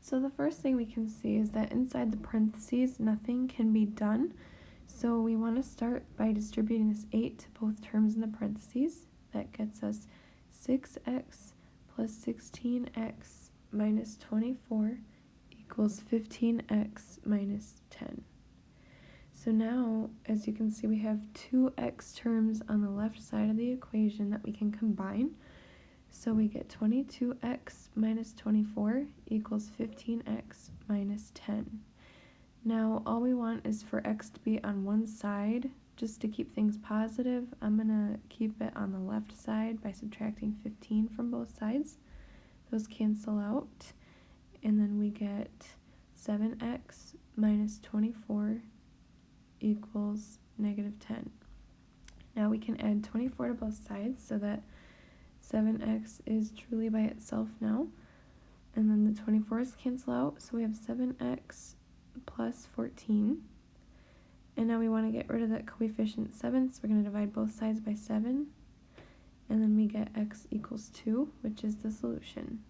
So the first thing we can see is that inside the parentheses, nothing can be done. So we want to start by distributing this 8 to both terms in the parentheses. That gets us 6x plus 16x minus 24 equals 15x minus 10. So now, as you can see, we have two x terms on the left side of the equation that we can combine. So we get 22x minus 24 equals 15x minus 10. Now all we want is for x to be on one side. Just to keep things positive, I'm going to keep it on the left side by subtracting 15 from both sides. Those cancel out. And then we get 7x minus 24 equals negative 10. Now we can add 24 to both sides so that 7x is truly by itself now. And then the 24's cancel out, so we have 7x plus 14. And now we want to get rid of that coefficient 7, so we're going to divide both sides by 7. And then we get x equals 2, which is the solution.